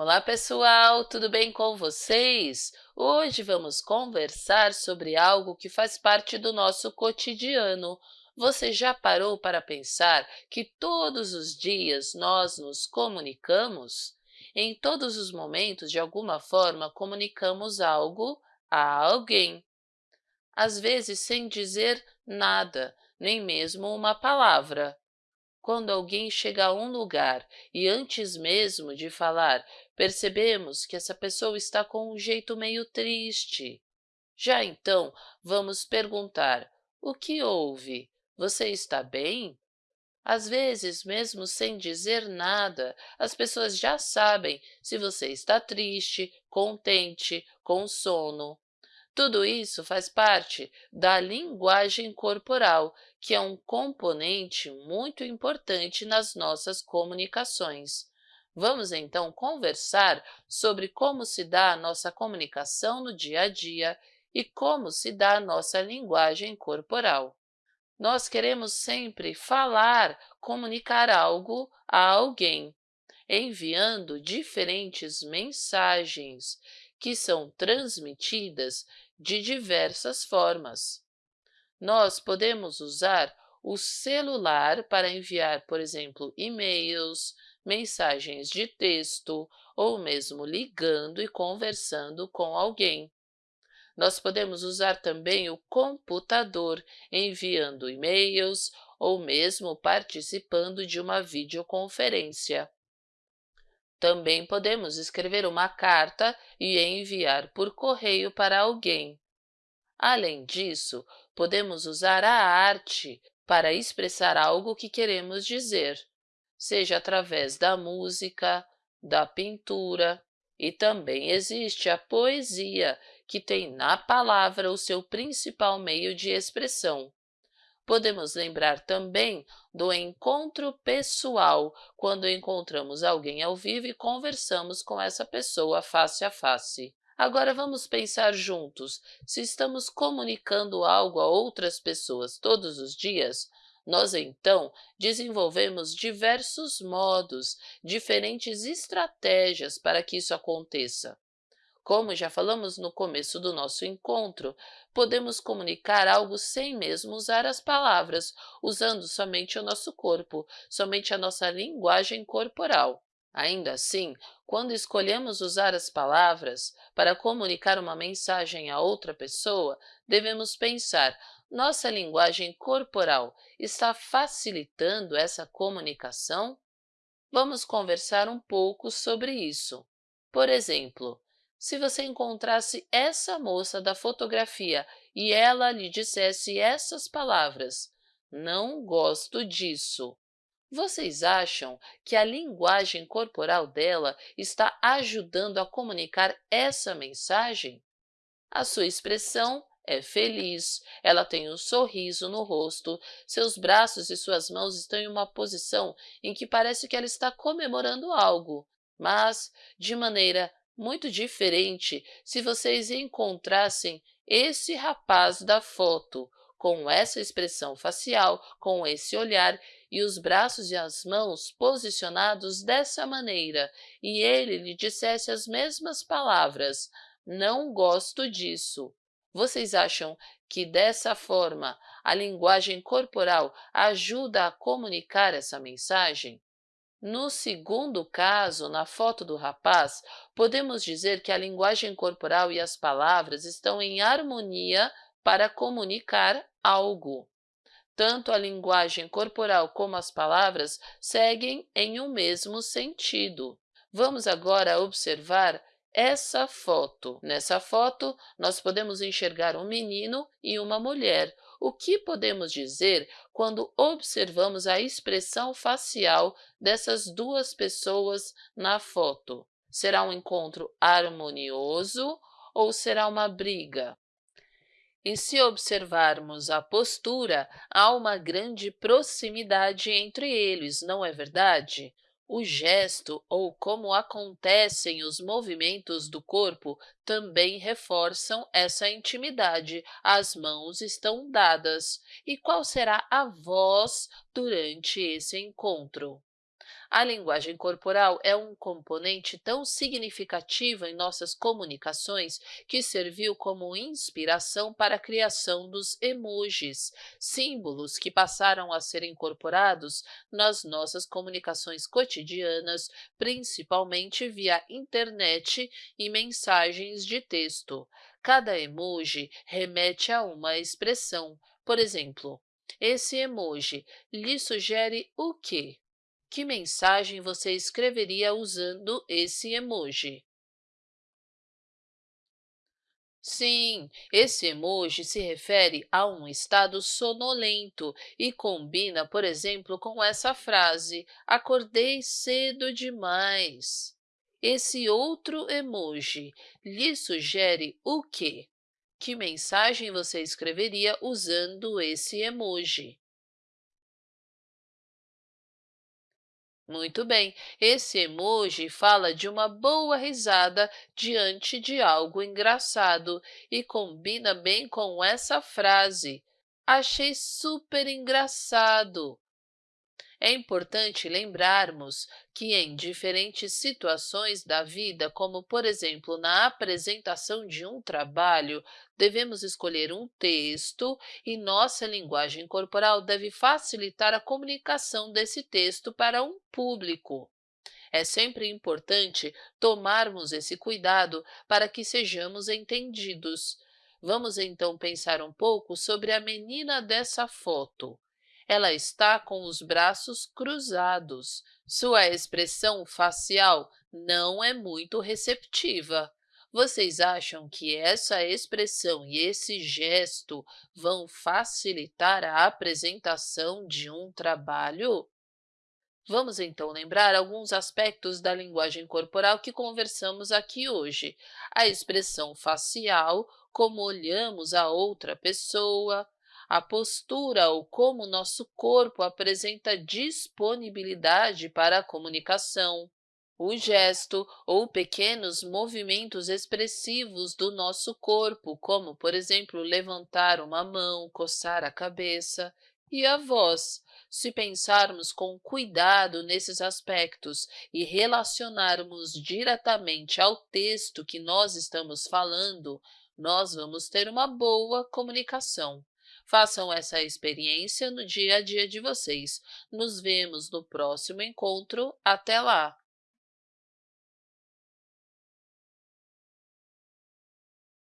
Olá, pessoal! Tudo bem com vocês? Hoje vamos conversar sobre algo que faz parte do nosso cotidiano. Você já parou para pensar que todos os dias nós nos comunicamos? Em todos os momentos, de alguma forma, comunicamos algo a alguém. Às vezes, sem dizer nada, nem mesmo uma palavra. Quando alguém chega a um lugar e antes mesmo de falar, percebemos que essa pessoa está com um jeito meio triste. Já então, vamos perguntar, o que houve? Você está bem? Às vezes, mesmo sem dizer nada, as pessoas já sabem se você está triste, contente, com sono. Tudo isso faz parte da linguagem corporal, que é um componente muito importante nas nossas comunicações. Vamos, então, conversar sobre como se dá a nossa comunicação no dia a dia e como se dá a nossa linguagem corporal. Nós queremos sempre falar, comunicar algo a alguém, enviando diferentes mensagens que são transmitidas de diversas formas. Nós podemos usar o celular para enviar, por exemplo, e-mails, mensagens de texto ou mesmo ligando e conversando com alguém. Nós podemos usar também o computador, enviando e-mails ou mesmo participando de uma videoconferência. Também podemos escrever uma carta e enviar por correio para alguém. Além disso, podemos usar a arte para expressar algo que queremos dizer, seja através da música, da pintura, e também existe a poesia, que tem na palavra o seu principal meio de expressão. Podemos lembrar também do encontro pessoal, quando encontramos alguém ao vivo e conversamos com essa pessoa face a face. Agora vamos pensar juntos, se estamos comunicando algo a outras pessoas todos os dias, nós então desenvolvemos diversos modos, diferentes estratégias para que isso aconteça. Como já falamos no começo do nosso encontro, podemos comunicar algo sem mesmo usar as palavras, usando somente o nosso corpo, somente a nossa linguagem corporal. Ainda assim, quando escolhemos usar as palavras para comunicar uma mensagem a outra pessoa, devemos pensar, nossa linguagem corporal está facilitando essa comunicação? Vamos conversar um pouco sobre isso. Por exemplo, se você encontrasse essa moça da fotografia e ela lhe dissesse essas palavras, não gosto disso. Vocês acham que a linguagem corporal dela está ajudando a comunicar essa mensagem? A sua expressão é feliz, ela tem um sorriso no rosto, seus braços e suas mãos estão em uma posição em que parece que ela está comemorando algo, mas, de maneira muito diferente se vocês encontrassem esse rapaz da foto, com essa expressão facial, com esse olhar e os braços e as mãos posicionados dessa maneira, e ele lhe dissesse as mesmas palavras, não gosto disso. Vocês acham que dessa forma a linguagem corporal ajuda a comunicar essa mensagem? No segundo caso, na foto do rapaz, podemos dizer que a linguagem corporal e as palavras estão em harmonia para comunicar algo. Tanto a linguagem corporal como as palavras seguem em um mesmo sentido. Vamos agora observar essa foto. Nessa foto, nós podemos enxergar um menino e uma mulher, o que podemos dizer quando observamos a expressão facial dessas duas pessoas na foto? Será um encontro harmonioso ou será uma briga? E se observarmos a postura, há uma grande proximidade entre eles, não é verdade? O gesto ou como acontecem os movimentos do corpo também reforçam essa intimidade. As mãos estão dadas. E qual será a voz durante esse encontro? A linguagem corporal é um componente tão significativo em nossas comunicações que serviu como inspiração para a criação dos emojis, símbolos que passaram a ser incorporados nas nossas comunicações cotidianas, principalmente via internet e mensagens de texto. Cada emoji remete a uma expressão. Por exemplo, esse emoji lhe sugere o quê? Que mensagem você escreveria usando esse emoji? Sim, esse emoji se refere a um estado sonolento e combina, por exemplo, com essa frase, acordei cedo demais. Esse outro emoji lhe sugere o quê? Que mensagem você escreveria usando esse emoji? Muito bem, esse emoji fala de uma boa risada diante de algo engraçado e combina bem com essa frase. Achei super engraçado. É importante lembrarmos que em diferentes situações da vida, como por exemplo na apresentação de um trabalho, devemos escolher um texto e nossa linguagem corporal deve facilitar a comunicação desse texto para um público. É sempre importante tomarmos esse cuidado para que sejamos entendidos. Vamos então pensar um pouco sobre a menina dessa foto. Ela está com os braços cruzados. Sua expressão facial não é muito receptiva. Vocês acham que essa expressão e esse gesto vão facilitar a apresentação de um trabalho? Vamos então lembrar alguns aspectos da linguagem corporal que conversamos aqui hoje. A expressão facial, como olhamos a outra pessoa, a postura ou como nosso corpo apresenta disponibilidade para a comunicação, o gesto ou pequenos movimentos expressivos do nosso corpo, como, por exemplo, levantar uma mão, coçar a cabeça, e a voz. Se pensarmos com cuidado nesses aspectos e relacionarmos diretamente ao texto que nós estamos falando, nós vamos ter uma boa comunicação. Façam essa experiência no dia a dia de vocês. Nos vemos no próximo encontro. Até lá!